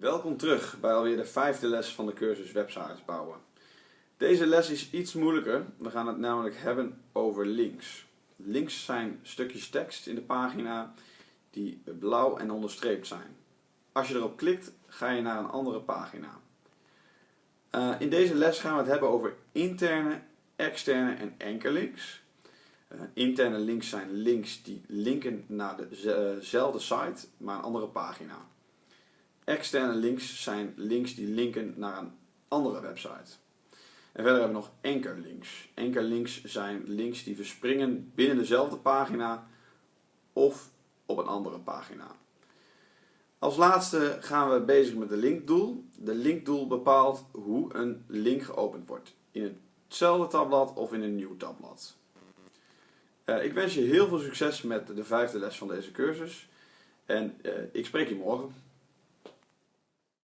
Welkom terug bij alweer de vijfde les van de cursus websites bouwen. Deze les is iets moeilijker. We gaan het namelijk hebben over links. Links zijn stukjes tekst in de pagina die blauw en onderstreept zijn. Als je erop klikt ga je naar een andere pagina. Uh, in deze les gaan we het hebben over interne, externe en enkellinks. Uh, interne links zijn links die linken naar dezelfde site, maar een andere pagina. Externe links zijn links die linken naar een andere website. En verder hebben we nog enkerlinks. Enkerlinks zijn links die verspringen binnen dezelfde pagina of op een andere pagina. Als laatste gaan we bezig met de linkdoel. De linkdoel bepaalt hoe een link geopend wordt. In hetzelfde tabblad of in een nieuw tabblad. Uh, ik wens je heel veel succes met de vijfde les van deze cursus. En uh, ik spreek je morgen.